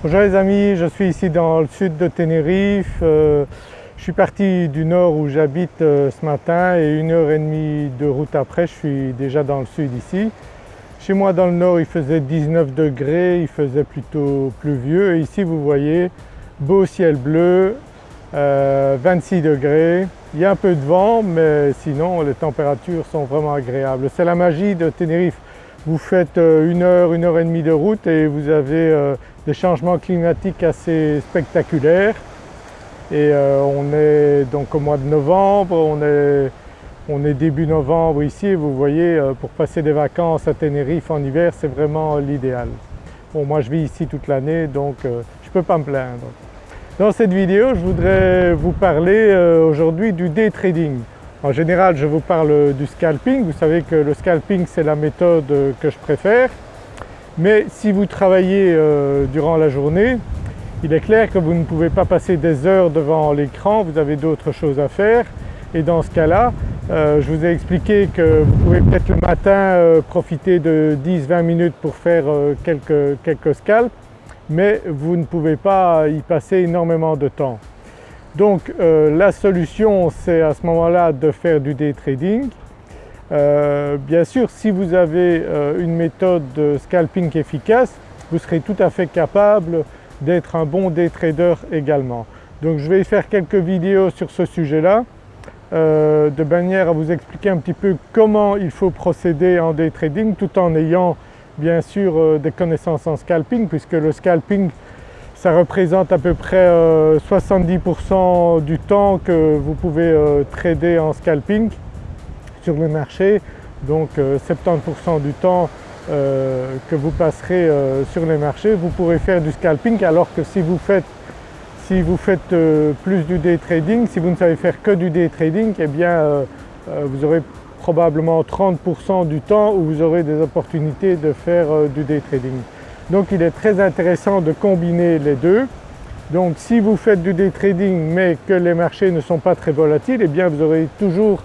Bonjour les amis, je suis ici dans le sud de Tenerife. Euh, je suis parti du nord où j'habite euh, ce matin et une heure et demie de route après je suis déjà dans le sud ici. Chez moi dans le nord il faisait 19 degrés, il faisait plutôt pluvieux et ici vous voyez beau ciel bleu, 26 euh, degrés. Il y a un peu de vent mais sinon les températures sont vraiment agréables. C'est la magie de Tenerife. Vous faites une heure, une heure et demie de route et vous avez des changements climatiques assez spectaculaires et euh, on est donc au mois de novembre, on est, début novembre ici et vous voyez euh, pour passer des vacances à Tenerife en hiver c'est vraiment l'idéal. Bon moi je vis ici toute l'année donc euh, je ne peux pas me plaindre. Dans cette vidéo je voudrais vous parler aujourd'hui du day trading. En général je vous parle du scalping, vous savez que le scalping c'est la méthode que je préfère. Mais si vous travaillez euh, durant la journée, il est clair que vous ne pouvez pas passer des heures devant l'écran, vous avez d'autres choses à faire. Et dans ce cas-là, euh, je vous ai expliqué que vous pouvez peut-être le matin euh, profiter de 10-20 minutes pour faire quelques, quelques scalps, mais vous ne pouvez pas y passer énormément de temps. Donc la solution c'est à ce moment-là de faire du day trading euh, bien sûr si vous avez euh, une méthode de scalping efficace, vous serez tout à fait capable d'être un bon day trader également. Donc je vais faire quelques vidéos sur ce sujet-là euh, de manière à vous expliquer un petit peu comment il faut procéder en day trading tout en ayant bien sûr des connaissances en scalping puisque le scalping ça représente à peu près 70% du temps que vous pouvez trader en scalping sur le marché donc 70% euh, du temps euh, que vous passerez euh, sur les marchés vous pourrez faire du scalping alors que si vous faites, si vous faites plus du day trading, si vous ne savez faire que du day trading eh bien vous aurez probablement 30% du temps où vous aurez des opportunités de faire du day trading. Donc il est très intéressant de combiner les deux. Donc si vous faites du day trading mais que les marchés ne sont pas très volatiles, eh bien vous aurez toujours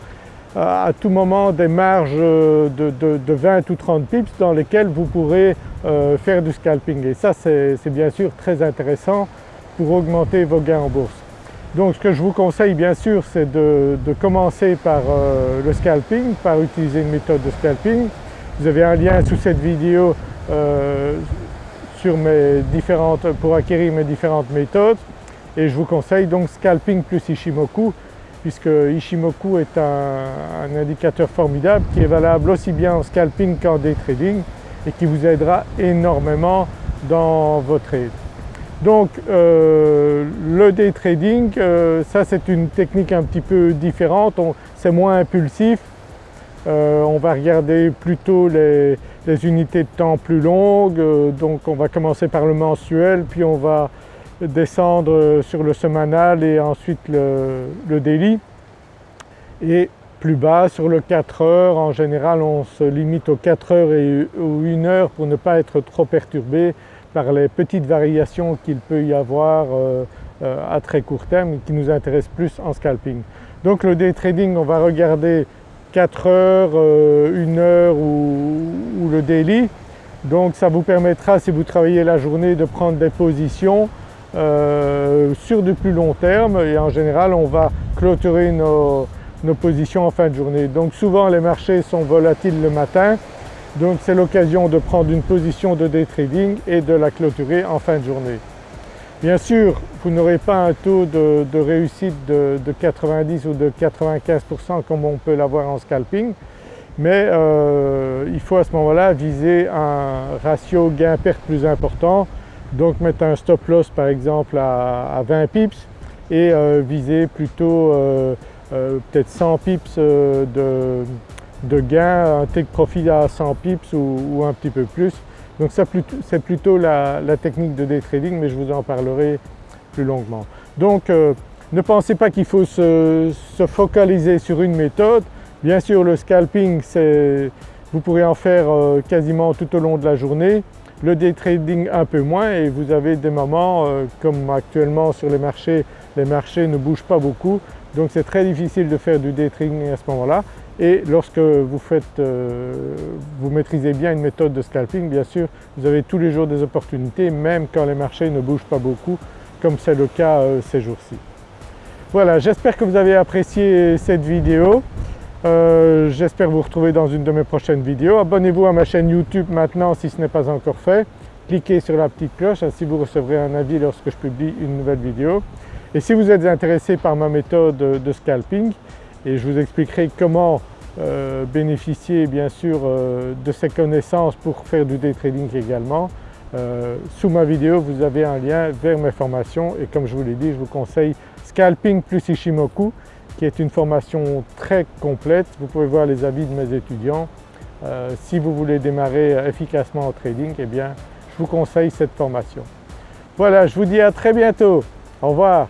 à tout moment des marges de, 20 ou 30 pips dans lesquelles vous pourrez euh, faire du scalping et ça c'est bien sûr très intéressant pour augmenter vos gains en bourse. Donc ce que je vous conseille bien sûr c'est de, commencer par euh, le scalping, par utiliser une méthode de scalping. Vous avez un lien sous cette vidéo euh, mes différentes, pour acquérir mes différentes méthodes et je vous conseille donc scalping plus Ishimoku puisque Ishimoku est un, indicateur formidable qui est valable aussi bien en scalping qu'en day trading et qui vous aidera énormément dans vos trades. Donc euh, le day trading, euh, ça c'est une technique un petit peu différente, c'est moins impulsif, euh, on va regarder plutôt les, unités de temps plus longues, donc on va commencer par le mensuel puis on va descendre sur le semanal et ensuite le, daily. Et plus bas sur le 4 heures, en général on se limite aux 4 heures et, ou 1 heure pour ne pas être trop perturbé par les petites variations qu'il peut y avoir euh, euh, à très court terme qui nous intéressent plus en scalping. Donc le day trading on va regarder 4 heures, 1 euh, heure ou, le daily. Donc ça vous permettra si vous travaillez la journée de prendre des positions euh, sur du plus long terme et en général on va clôturer nos, positions en fin de journée. Donc souvent les marchés sont volatiles le matin donc c'est l'occasion de prendre une position de day trading et de la clôturer en fin de journée. Bien sûr vous n'aurez pas un taux de, réussite de, 90 ou de 95% comme on peut l'avoir en scalping mais euh, il faut à ce moment-là viser un ratio gain-perte plus important donc mettre un stop loss par exemple à, 20 pips et euh, viser plutôt euh, peut-être 100 pips de, gain, un take profit à 100 pips ou, un petit peu plus. Donc c'est plutôt la, technique de day trading mais je vous en parlerai plus longuement. Donc ne pensez pas qu'il faut se, focaliser sur une méthode. Bien sûr le scalping vous pourrez en faire quasiment tout au long de la journée le day trading un peu moins et vous avez des moments euh, comme actuellement sur les marchés, les marchés ne bougent pas beaucoup, donc c'est très difficile de faire du day trading à ce moment-là et lorsque vous, faites, euh, vous maîtrisez bien une méthode de scalping, bien sûr vous avez tous les jours des opportunités même quand les marchés ne bougent pas beaucoup comme c'est le cas euh, ces jours-ci. Voilà, j'espère que vous avez apprécié cette vidéo. Euh, j'espère vous retrouver dans une de mes prochaines vidéos. Abonnez-vous à ma chaîne YouTube maintenant si ce n'est pas encore fait. Cliquez sur la petite cloche, ainsi vous recevrez un avis lorsque je publie une nouvelle vidéo. Et si vous êtes intéressé par ma méthode de scalping, et je vous expliquerai comment euh, bénéficier bien sûr euh, de ces connaissances pour faire du day trading également. Sous ma vidéo vous avez un lien vers mes formations et comme je vous l'ai dit je vous conseille Scalping plus Ishimoku qui est une formation très complète. Vous pouvez voir les avis de mes étudiants. si vous voulez démarrer efficacement en trading eh bien je vous conseille cette formation. Voilà je vous dis à très bientôt. Au revoir.